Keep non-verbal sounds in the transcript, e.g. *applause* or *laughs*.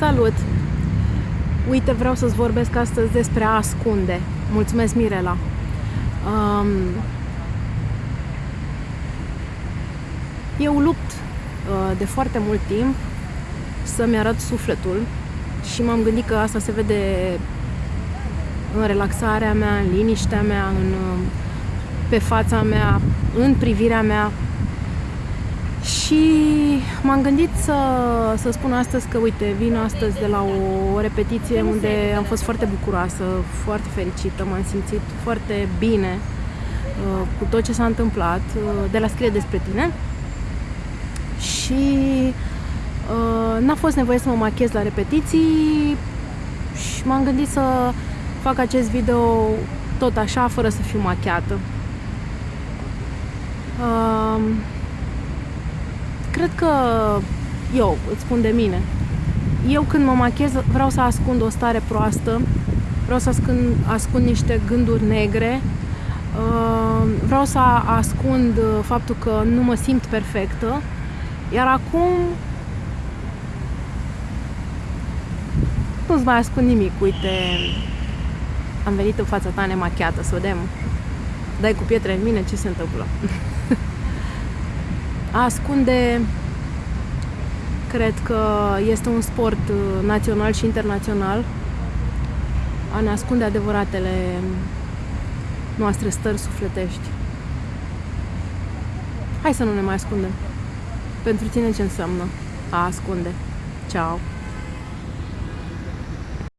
Salut! Uite, vreau să-ți vorbesc astăzi despre a ascunde. Mulțumesc, Mirela! Um, eu lupt uh, de foarte mult timp să-mi arăt sufletul și m-am gândit că asta se vede în relaxarea mea, în liniștea mea, în, pe fața mea, în privirea mea, și m-am gândit să, să spun astăzi că, uite, vin astăzi de la o repetiție unde am fost foarte bucuroasă, foarte fericită, m-am simțit foarte bine uh, cu tot ce s-a întâmplat, uh, de la scrie despre tine. Și uh, n-a fost nevoie să mă machez la repetiții și m-am gândit să fac acest video tot așa, fără să fiu machiată. Uh, cred că eu îți spun de mine. Eu când mă machez vreau să ascund o stare proastă, vreau să ascund, ascund niște gânduri negre, uh, vreau să ascund faptul că nu mă simt perfectă, iar acum nu-ți mai ascund nimic. Uite, am venit în fața ta nemachiată, să vedem. Dai cu pietre în mine, ce se întâmplă? *laughs* A ascunde cred că este un sport uh, național și internațional. A ne ascunde adevăratele noastre stări sufletești. Hai să nu ne mai ascundem. Pentru tine ce înseamnă a ascunde? Ciao!